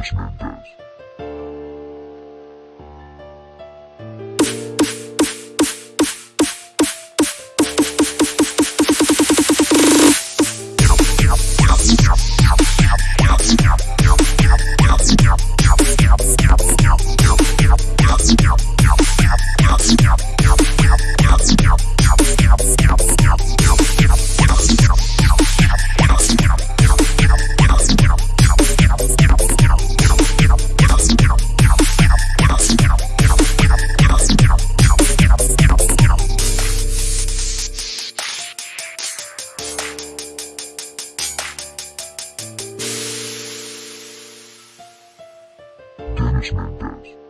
Miss Mendes. Dennis Mendez.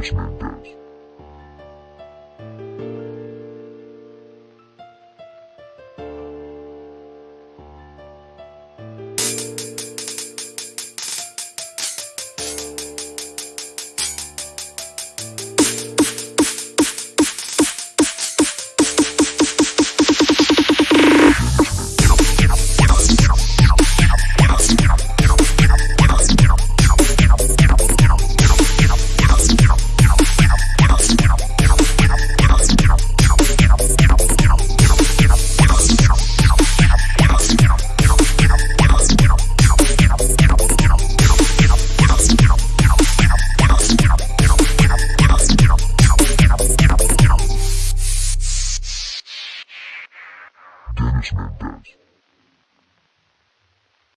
Dennis Mendez. policeman does.